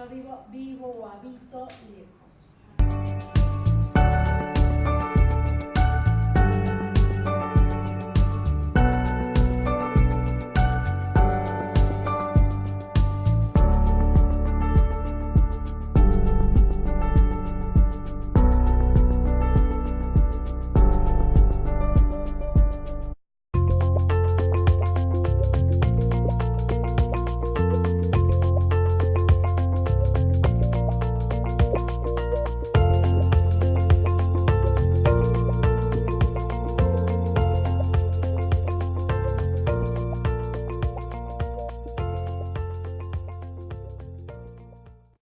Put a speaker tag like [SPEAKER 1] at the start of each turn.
[SPEAKER 1] Yo vivo, vivo o habito lejos.